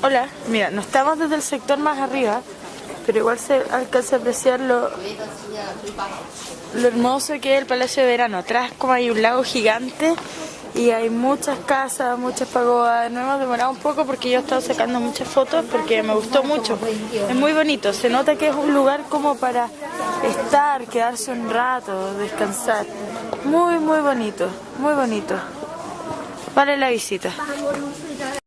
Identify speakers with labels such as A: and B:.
A: Hola, mira, no estamos desde el sector más arriba, pero igual se alcanza a apreciar lo, lo hermoso que es el Palacio de Verano. Atrás como hay un lago gigante y hay muchas casas, muchas pagodas. No hemos demorado un poco porque yo he estado sacando muchas fotos porque me gustó mucho. Es muy bonito, se nota que es un lugar como para estar, quedarse un rato, descansar. Muy, muy bonito, muy bonito. Vale la visita.